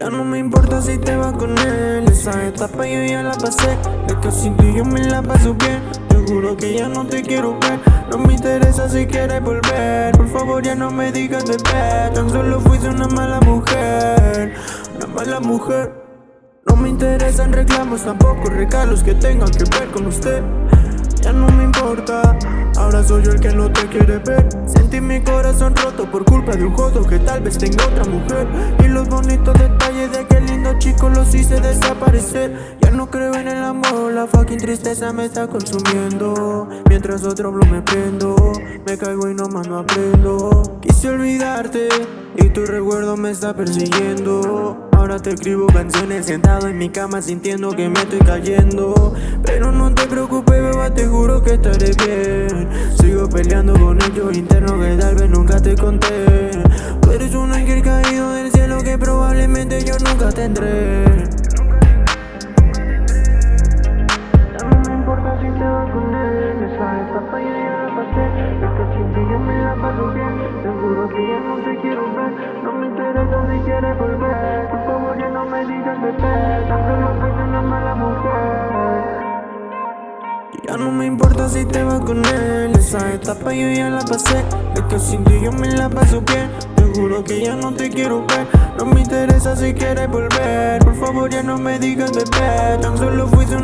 Ya no me importa si te vas con él. Esa etapa yo ya la pasé. De que sin ti yo me la paso bien. Te juro que ya no te quiero ver. No me interesa si quieres volver. Por favor ya no me digas bebé Tan solo fuiste una mala mujer. Una mala mujer. No me interesan reclamos tampoco regalos que tengan que ver con usted. Ya no me importa. Ahora soy yo el que no te quiere ver. Sentí mi corazón roto por culpa de un jodo que tal vez tenga otra mujer Ya no creo en el amor, la fucking tristeza me está consumiendo. Mientras otro blow me prendo, me caigo y nomás no aprendo. Quise olvidarte y tu recuerdo me está persiguiendo. Ahora te escribo canciones sentado en mi cama sintiendo que me estoy cayendo. Pero no te preocupes beba, te juro que estaré bien. Sigo peleando con ellos internos que tal vez nunca te conté. Tú eres un ángel caído del cielo que probablemente yo nunca tendré si quieres volver ya no me importa si te vas con él Esa etapa yo ya la pasé De que sin ti yo me la paso bien Te juro que ya no te quiero ver No me interesa si quieres volver Por favor ya no me digas bebé Tan solo fuiste